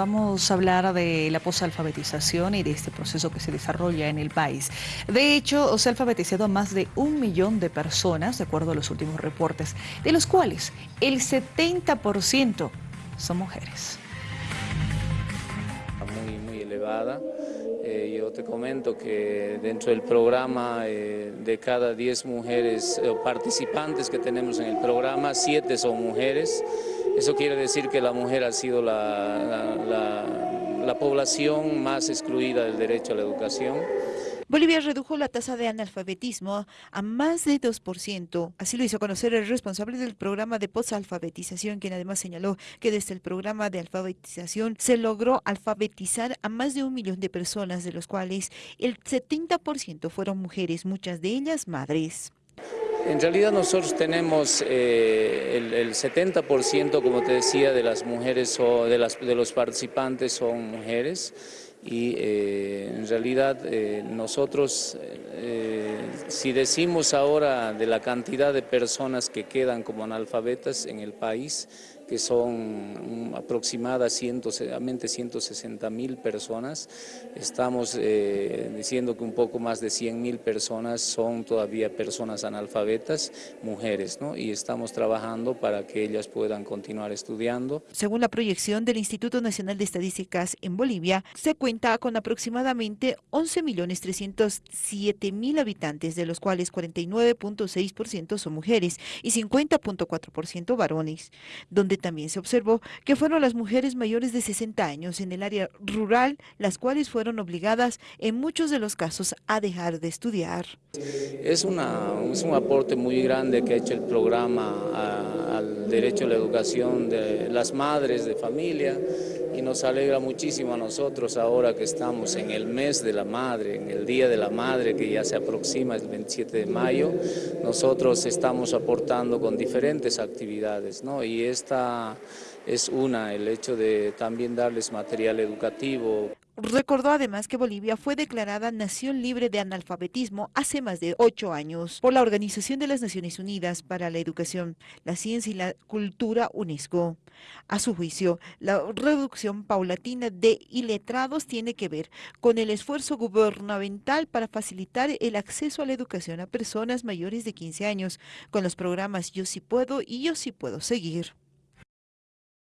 vamos a hablar de la posalfabetización y de este proceso que se desarrolla en el país. De hecho, se ha alfabetizado a más de un millón de personas, de acuerdo a los últimos reportes, de los cuales el 70% son mujeres. Muy, muy elevada. Eh, yo te comento que dentro del programa, eh, de cada 10 mujeres eh, participantes que tenemos en el programa, 7 son mujeres. Eso quiere decir que la mujer ha sido la, la población más excluida del derecho a la educación. Bolivia redujo la tasa de analfabetismo a más de 2%. Así lo hizo conocer el responsable del programa de posalfabetización, quien además señaló que desde el programa de alfabetización se logró alfabetizar a más de un millón de personas, de los cuales el 70% fueron mujeres, muchas de ellas madres. En realidad nosotros tenemos eh, el, 70%, como te decía, de las mujeres o de, las, de los participantes son mujeres y eh, en realidad eh, nosotros, eh, si decimos ahora de la cantidad de personas que quedan como analfabetas en el país, que son aproximadamente 160 mil personas. Estamos eh, diciendo que un poco más de 100 mil personas son todavía personas analfabetas, mujeres, ¿no? y estamos trabajando para que ellas puedan continuar estudiando. Según la proyección del Instituto Nacional de Estadísticas en Bolivia, se cuenta con aproximadamente 11.307.000 habitantes, de los cuales 49.6% son mujeres y 50.4% varones, donde también se observó que fueron las mujeres mayores de 60 años en el área rural las cuales fueron obligadas en muchos de los casos a dejar de estudiar. Es un aporte muy grande que ha hecho el programa al derecho a la educación de las madres de familia y nos alegra muchísimo a nosotros ahora que estamos en el mes de la madre, en el Día de la Madre que ya se aproxima el 27 de mayo, nosotros estamos aportando con diferentes actividades ¿no? y esta es una, el hecho de también darles material educativo. Recordó además que Bolivia fue declarada nación libre de analfabetismo hace más de ocho años por la Organización de las Naciones Unidas para la Educación, la Ciencia y la Cultura UNESCO. A su juicio, la reducción paulatina de iletrados tiene que ver con el esfuerzo gubernamental para facilitar el acceso a la educación a personas mayores de 15 años, con los programas Yo sí puedo y Yo sí puedo seguir.